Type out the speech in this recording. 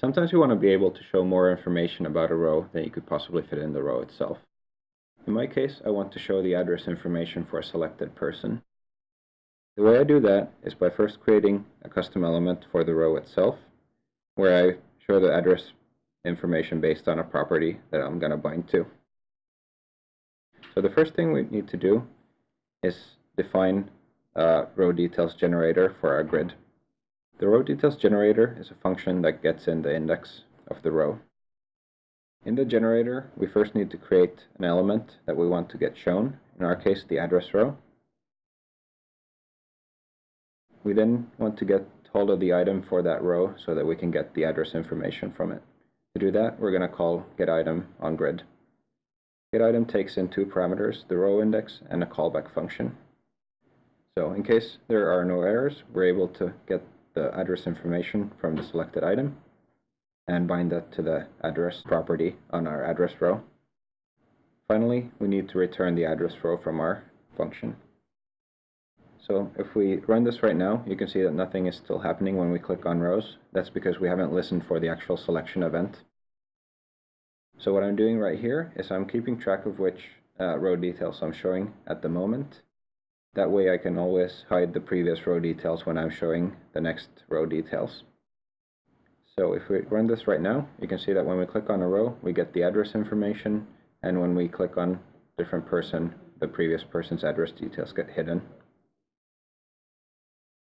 Sometimes you want to be able to show more information about a row than you could possibly fit in the row itself. In my case, I want to show the address information for a selected person. The way I do that is by first creating a custom element for the row itself, where I show the address information based on a property that I'm going to bind to. So the first thing we need to do is define a row details generator for our grid. The row details generator is a function that gets in the index of the row. In the generator, we first need to create an element that we want to get shown, in our case the address row. We then want to get hold of the item for that row so that we can get the address information from it. To do that, we're going to call getItem on grid. GetItem takes in two parameters, the row index and a callback function. So in case there are no errors, we're able to get the address information from the selected item and bind that to the address property on our address row. Finally, we need to return the address row from our function. So if we run this right now, you can see that nothing is still happening when we click on rows. That's because we haven't listened for the actual selection event. So what I'm doing right here is I'm keeping track of which uh, row details I'm showing at the moment. That way I can always hide the previous row details when I'm showing the next row details. So if we run this right now, you can see that when we click on a row, we get the address information, and when we click on different person, the previous person's address details get hidden.